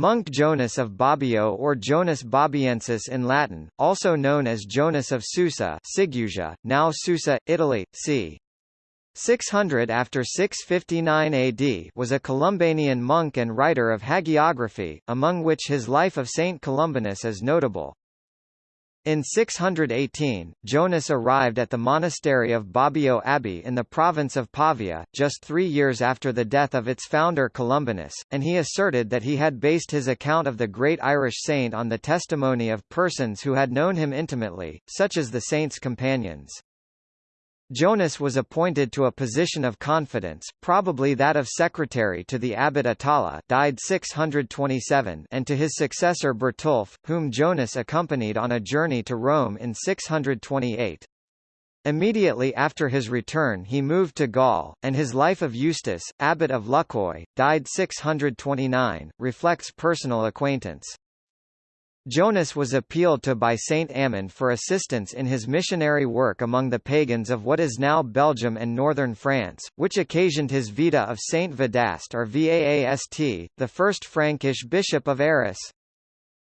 Monk Jonas of Bobbio or Jonas Bobbiensis in Latin, also known as Jonas of Susa Segusia, now Susa, Italy, c. 600 after 659 AD was a Columbanian monk and writer of hagiography, among which his life of Saint Columbanus is notable. In 618, Jonas arrived at the monastery of Bobbio Abbey in the province of Pavia, just three years after the death of its founder Columbanus, and he asserted that he had based his account of the great Irish saint on the testimony of persons who had known him intimately, such as the saint's companions. Jonas was appointed to a position of confidence, probably that of secretary to the abbot Atala died 627 and to his successor Bertulf, whom Jonas accompanied on a journey to Rome in 628. Immediately after his return he moved to Gaul, and his life of Eustace, abbot of Luxeuil, died 629, reflects personal acquaintance. Jonas was appealed to by Saint Amand for assistance in his missionary work among the pagans of what is now Belgium and northern France, which occasioned his vita of Saint Vadast or Vaast, the first Frankish bishop of Arras.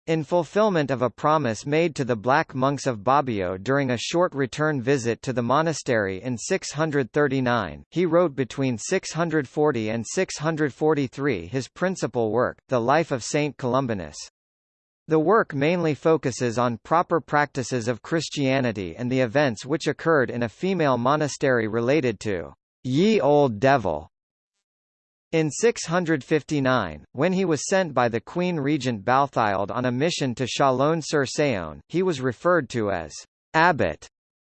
In fulfillment of a promise made to the black monks of Bobbio during a short return visit to the monastery in 639, he wrote between 640 and 643 his principal work, The Life of Saint Columbanus. The work mainly focuses on proper practices of Christianity and the events which occurred in a female monastery related to Ye Old Devil. In 659, when he was sent by the Queen Regent Balthild on a mission to Chalon-sur-Saône, he was referred to as abbot,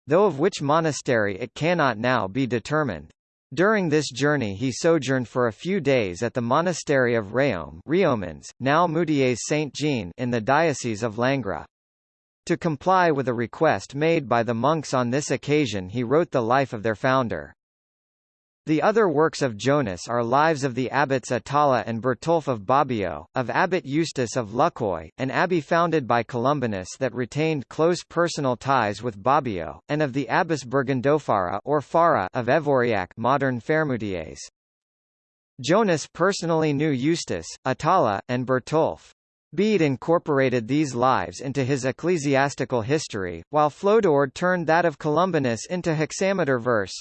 though of which monastery it cannot now be determined. During this journey he sojourned for a few days at the monastery of Réome Riomans, now Moutiers Saint-Jean in the Diocese of Langres. To comply with a request made by the monks on this occasion he wrote the life of their founder. The other works of Jonas are Lives of the abbots Atala and Bertulf of Bobbio, of Abbot Eustace of Luxeuil, an abbey founded by Columbanus that retained close personal ties with Bobbio, and of the Abbess Burgundofara or Fara of Evoriac modern Faremoutiers. Jonas personally knew Eustace, Atala, and Bertulf. Bede incorporated these lives into his ecclesiastical history, while Flodoard turned that of Columbanus into hexameter verse.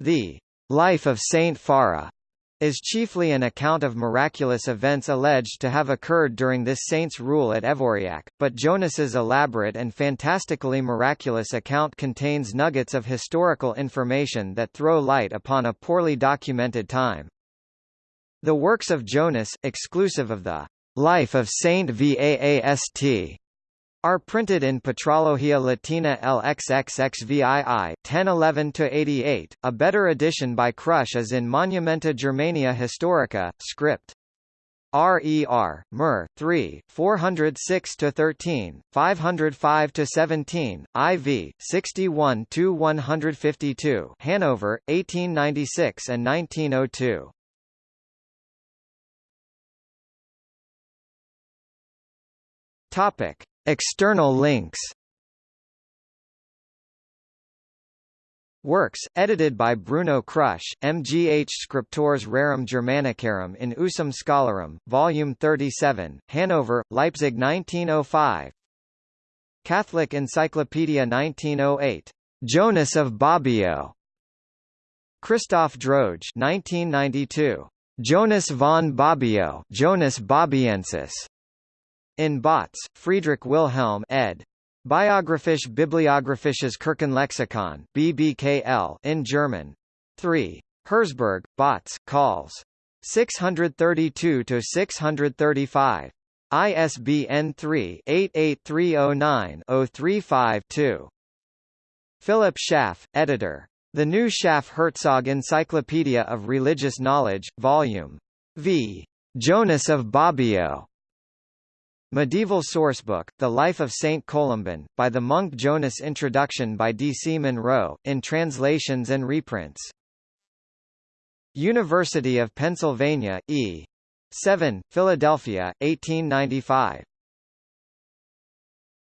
The Life of Saint Fara is chiefly an account of miraculous events alleged to have occurred during this saint's rule at Evoriac, but Jonas's elaborate and fantastically miraculous account contains nuggets of historical information that throw light upon a poorly documented time. The works of Jonas, exclusive of the Life of Saint Vaast, are printed in Patrologia Latina LXXXVII 1011-88. A better edition by Krusch is in Monumenta Germaniae Historica, script. RER, Mer, 3, 406-13, 505-17, IV, 61-152 Hanover, 1896 and 1902. Topic. External links Works, edited by Bruno Krusch, MGH Scriptores Rerum Germanicarum in Usum Scholarum, Volume 37, Hanover, Leipzig 1905 Catholic Encyclopedia 1908. Jonas of Bobbio. Christoph Droge 1992. Jonas von Bobbio Jonas Bobbiensis. In Bautz, Friedrich Wilhelm ed. Biographisch Bibliographisches Kirchenlexikon BBKL in German. 3. Herzberg, Bautz, Calls. 632-635. ISBN 3-88309-035-2. Philip Schaff, editor. The New Schaff-Herzog Encyclopedia of Religious Knowledge, Volume V. Jonas of Bobbio. Medieval Sourcebook, The Life of Saint Columban, by the monk Jonas Introduction by D. C. Munro, in translations and reprints. University of Pennsylvania, E. 7, Philadelphia, 1895.